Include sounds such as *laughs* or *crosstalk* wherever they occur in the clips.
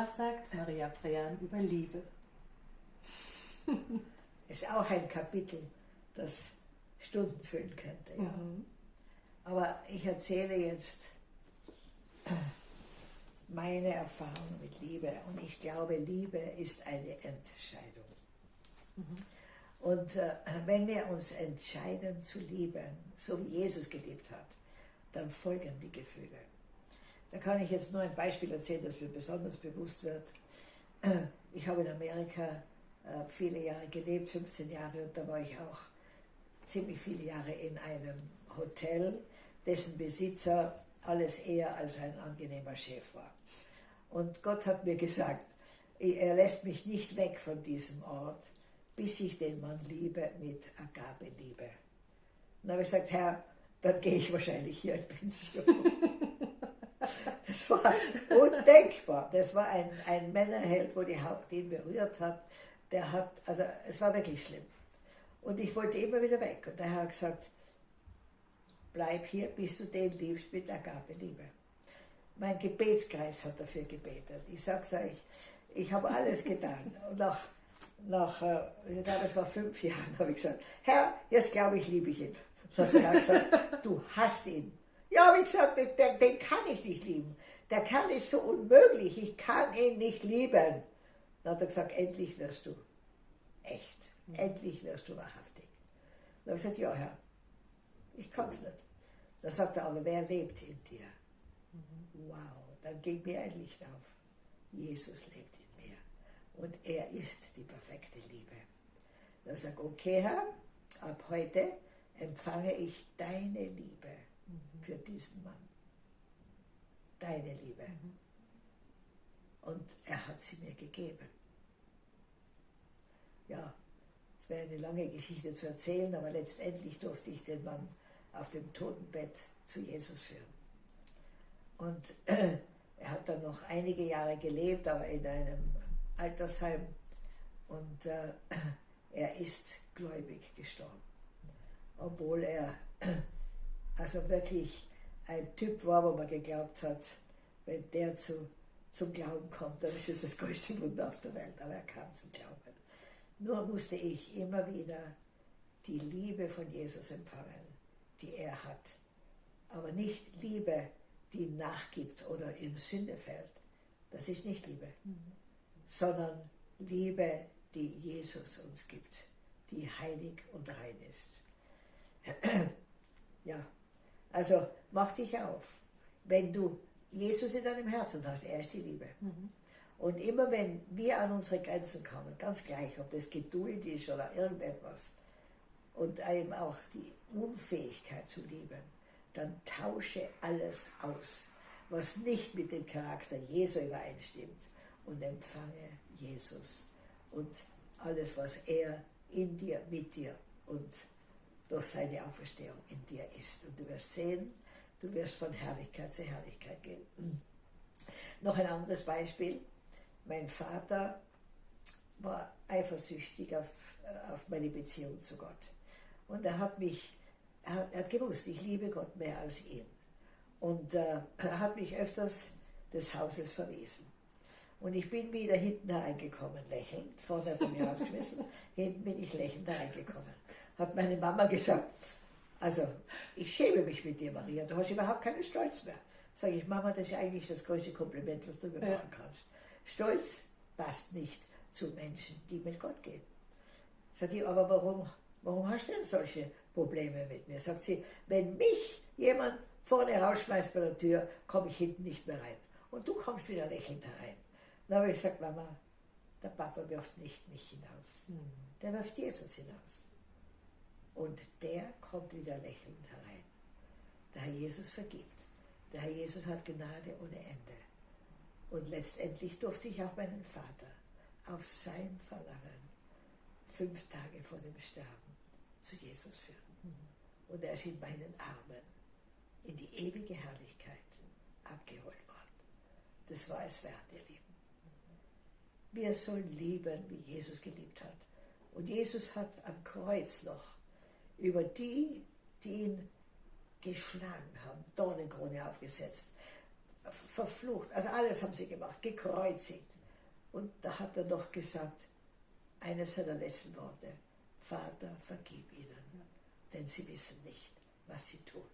Was sagt Maria Prean über Liebe? *laughs* ist auch ein Kapitel, das Stunden füllen könnte. Ja. Mhm. Aber ich erzähle jetzt meine Erfahrung mit Liebe und ich glaube, Liebe ist eine Entscheidung. Mhm. Und äh, wenn wir uns entscheiden zu lieben, so wie Jesus geliebt hat, dann folgen die Gefühle. Da kann ich jetzt nur ein Beispiel erzählen, das mir besonders bewusst wird. *clears throat* Ich habe in Amerika äh, viele Jahre gelebt, 15 Jahre, und da war ich auch ziemlich viele Jahre in einem Hotel, dessen Besitzer alles eher als ein angenehmer Chef war. Und Gott hat mir gesagt, er lässt mich nicht weg von diesem Ort, bis ich den Mann liebe mit Agape-Liebe. Dann habe ich gesagt, Herr, dann gehe ich wahrscheinlich hier in Pension. *laughs* das war undenkbar. Das war ein, ein Männerheld, wo die Haut ihn berührt hat. Der hat, also es war wirklich schlimm. Und ich wollte immer wieder weg. Und der Herr hat gesagt, bleib hier, bis du den liebst mit Agape-Liebe. Mein Gebetskreis hat dafür gebetet. Ich sag's euch, ich habe alles getan. Und nach, nach äh, ich glaube, es war fünf Jahren, habe ich gesagt, Herr, jetzt glaube ich, liebe ich ihn. Dann hat er gesagt, du hast ihn. Ja, habe ich gesagt, den, den kann ich nicht lieben. Der Kerl ist so unmöglich, ich kann ihn nicht lieben. Dann hat er gesagt, endlich wirst du echt. Endlich wirst du wahrhaftig. Dann habe ich gesagt, ja Herr, ich kann es nicht. Dann sagt er, aber wer lebt in dir? Wow, dann geht mir ein Licht auf. Jesus lebt in mir. Und er ist die perfekte Liebe. Dann habe ich gesagt, okay Herr, ab heute empfange ich deine Liebe. Für diesen Mann. Deine Liebe. Mhm. Und er hat sie mir gegeben. Ja, es wäre eine lange Geschichte zu erzählen, aber letztendlich durfte ich den Mann auf dem Totenbett zu Jesus führen. Und *clears throat* er hat dann noch einige Jahre gelebt, aber in einem Altersheim. Und äh, *clears throat* er ist gläubig gestorben obwohl er *clears throat* also wirklich ein Typ war, wo man geglaubt hat, wenn der zu, zum Glauben kommt, dann ist es das größte Wunder auf der Welt. Aber er kam zum Glauben. Nur musste ich immer wieder die Liebe von Jesus empfangen, die er hat. Aber nicht Liebe, die nachgibt oder in Sünde fällt. Das ist nicht Liebe. Mhm. Sondern Liebe, die Jesus uns gibt, die heilig und rein ist. *clears throat* Ja, also mach dich auf. Wenn du Jesus in deinem Herzen hast, er ist die Liebe. Mhm. Und immer wenn wir an unsere Grenzen kommen, ganz gleich, ob das Geduld ist oder irgendetwas, und eben auch die Unfähigkeit zu lieben, dann tausche alles aus, was nicht mit dem Charakter Jesu übereinstimmt und empfange Jesus und alles, was er in dir, mit dir und durch seine Auferstehung in dir ist. Und du wirst sehen, du wirst von Herrlichkeit zu Herrlichkeit gehen. Noch ein anderes Beispiel. Mein Vater war eifersüchtig auf, auf meine Beziehung zu Gott. Und er hat mich, er hat, er hat gewusst, ich liebe Gott mehr als ihn. Und äh, er hat mich öfters des Hauses verwiesen. Und ich bin wieder hinten hereingekommen, lächelnd. Vorne hat er mich *laughs* rausgeschmissen, hinten bin ich lächelnd hereingekommen hat meine Mama gesagt, also ich schäme mich mit dir, Maria, du hast überhaupt keinen Stolz mehr. Sage ich, Mama, das ist eigentlich das größte Kompliment, was du mir ja. machen kannst. Stolz passt nicht zu Menschen, die mit Gott gehen. Sage ich, aber warum, warum hast du denn solche Probleme mit mir? Sagt sie, wenn mich jemand vorne rausschmeißt bei der Tür, komme ich hinten nicht mehr rein. Und du kommst wieder lächelnd herein. Dann habe ich gesagt, Mama, der Papa wirft nicht mich hinaus. Mhm. Der wirft Jesus hinaus. Und der kommt wieder lächelnd herein. Der Herr Jesus vergibt. Der Herr Jesus hat Gnade ohne Ende. Und letztendlich durfte ich auch meinen Vater auf sein Verlangen fünf Tage vor dem Sterben zu Jesus führen. Und er ist in meinen Armen in die ewige Herrlichkeit abgeholt worden. Das war es wert, ihr Lieben. Wir sollen lieben, wie Jesus geliebt hat. Und Jesus hat am Kreuz noch über die, die ihn geschlagen haben, Dornenkrone aufgesetzt, verflucht, also alles haben sie gemacht, gekreuzigt, Und da hat er noch gesagt, eines seiner letzten Worte, Vater, vergib ihnen, denn sie wissen nicht, was sie tun.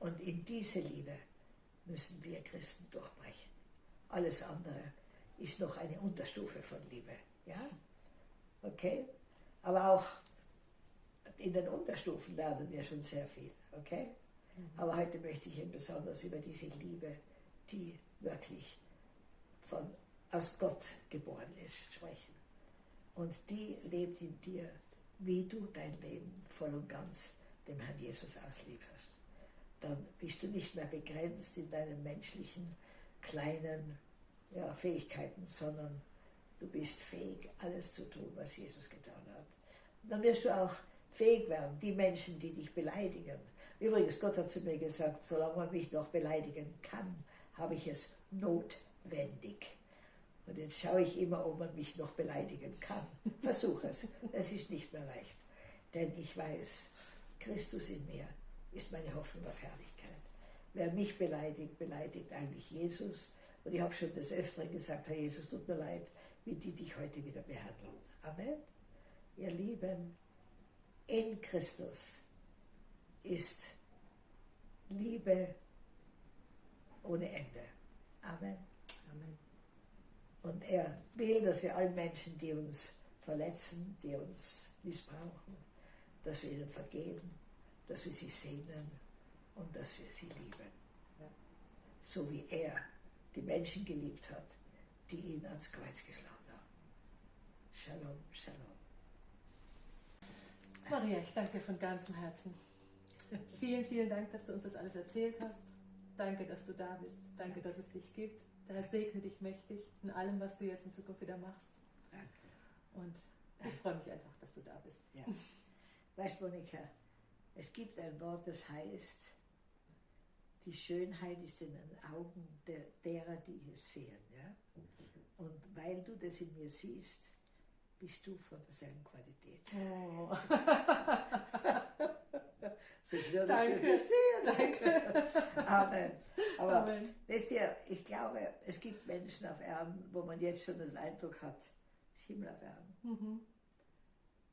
Und in diese Liebe müssen wir Christen durchbrechen. Alles andere ist noch eine Unterstufe von Liebe. Ja? Okay? Aber auch in den Unterstufen lernen wir schon sehr viel. Okay? Aber heute möchte ich Ihnen besonders über diese Liebe, die wirklich von, aus Gott geboren ist, sprechen. Und die lebt in dir, wie du dein Leben voll und ganz dem Herrn Jesus auslieferst. Dann bist du nicht mehr begrenzt in deinen menschlichen kleinen ja, Fähigkeiten, sondern du bist fähig, alles zu tun, was Jesus getan hat. Und dann wirst du auch fähig werden, die Menschen, die dich beleidigen. Übrigens, Gott hat zu mir gesagt, solange man mich noch beleidigen kann, habe ich es notwendig. Und jetzt schaue ich immer, ob man mich noch beleidigen kann. Versuche es. Es ist nicht mehr leicht. Denn ich weiß, Christus in mir ist meine Hoffnung auf Herrlichkeit. Wer mich beleidigt, beleidigt eigentlich Jesus. Und ich habe schon des Öfteren gesagt, Herr Jesus, tut mir leid, wie die dich heute wieder behandeln. Amen. Ihr Lieben, in Christus ist Liebe ohne Ende. Amen. Amen. Und er will, dass wir allen Menschen, die uns verletzen, die uns missbrauchen, dass wir ihnen vergeben, dass wir sie sehnen und dass wir sie lieben. Ja. So wie er die Menschen geliebt hat, die ihn ans Kreuz geschlagen haben. Shalom, Shalom. Maria, ich danke dir von ganzem Herzen. Vielen, vielen Dank, dass du uns das alles erzählt hast. Danke, dass du da bist. Danke, dass es dich gibt. Der Herr segne dich mächtig in allem, was du jetzt in Zukunft wieder machst. Danke. Und ich freue mich einfach, dass du da bist. Ja. Weißt Monika, es gibt ein Wort, das heißt, die Schönheit ist in den Augen der, derer, die es sehen. Ja? Und weil du das in mir siehst, bist du von derselben Qualität. Oh. *laughs* Sonst würdest Danke. sehen. Danke. *laughs* Amen. Aber Amen. wisst ihr, ich glaube, es gibt Menschen auf Erden, wo man jetzt schon den Eindruck hat, Himmel auf Erden. Mhm.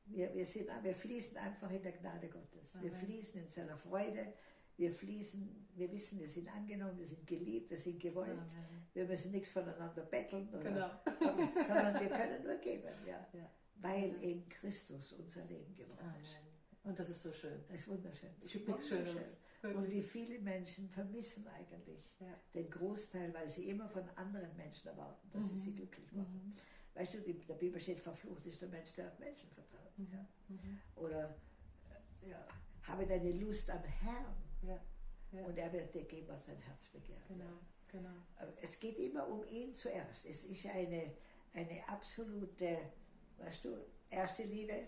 Wir, wir, sind, wir fließen einfach in der Gnade Gottes. Wir Amen. fließen in seiner Freude. Wir fließen, wir wissen, wir sind angenommen, wir sind geliebt, wir sind gewollt. Amen. Wir müssen nichts voneinander betteln, oder, Genau. sondern wir können nur geben, ja, *laughs* Ja. weil in Christus unser Leben geworden ist. Und das ist so schön. Das ist wunderschön. Das ist wunderschön. Schöneres. Und wie viele Menschen vermissen eigentlich Ja. den Großteil, weil sie immer von anderen Menschen erwarten, dass sie sie glücklich machen. Mhm. Weißt du, in der Bibel steht, verflucht ist der Mensch, der auf Menschen vertraut. Ja? Mhm. Oder äh, ja, habe deine Lust am Herrn Ja. Ja. und er wird dir geben, was dein Herz begehrt. Genau. Genau. Es geht immer um ihn zuerst. Es ist eine, eine absolute, weißt du, erste Liebe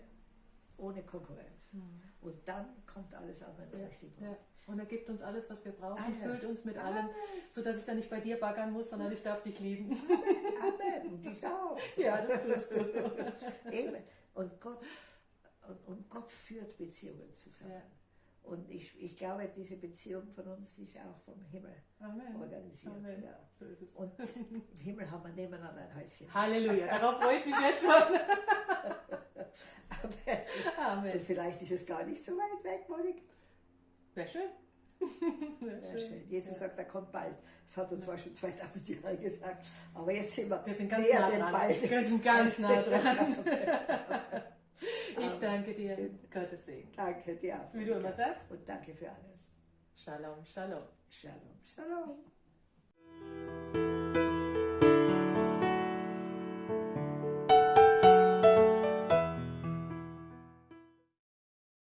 ohne Konkurrenz. Und dann kommt alles andere Ja. richtig. Ja. Und er gibt uns alles, was wir brauchen, Alles. füllt uns mit allem, sodass ich dann nicht bei dir baggern muss, sondern ich darf dich lieben. *laughs* Amen. Und ich auch. ja, das tust du. Eben. Und Gott, und, und Gott führt Beziehungen zusammen. Ja. Und ich, ich glaube, diese Beziehung von uns ist auch vom Himmel Amen. organisiert. Amen. Ja. So. Und im Himmel haben wir nebeneinander ein Häuschen. Halleluja, darauf freue ich mich jetzt schon. *laughs* Amen. Und Amen. vielleicht ist es gar nicht so weit weg, Monik. Wäre schön. *laughs* Sehr schön. Jesus Ja. sagt, er kommt bald. Das hat er zwar schon 2000 Jahre gesagt, aber jetzt sind wir, Wir sind ganz nah dran. bald. Wir sind ganz nah dran. *laughs* danke dir. Gottes Segen. Danke dir. Auch. Wie du immer sagst. Und danke für alles. Shalom, shalom. Shalom, shalom.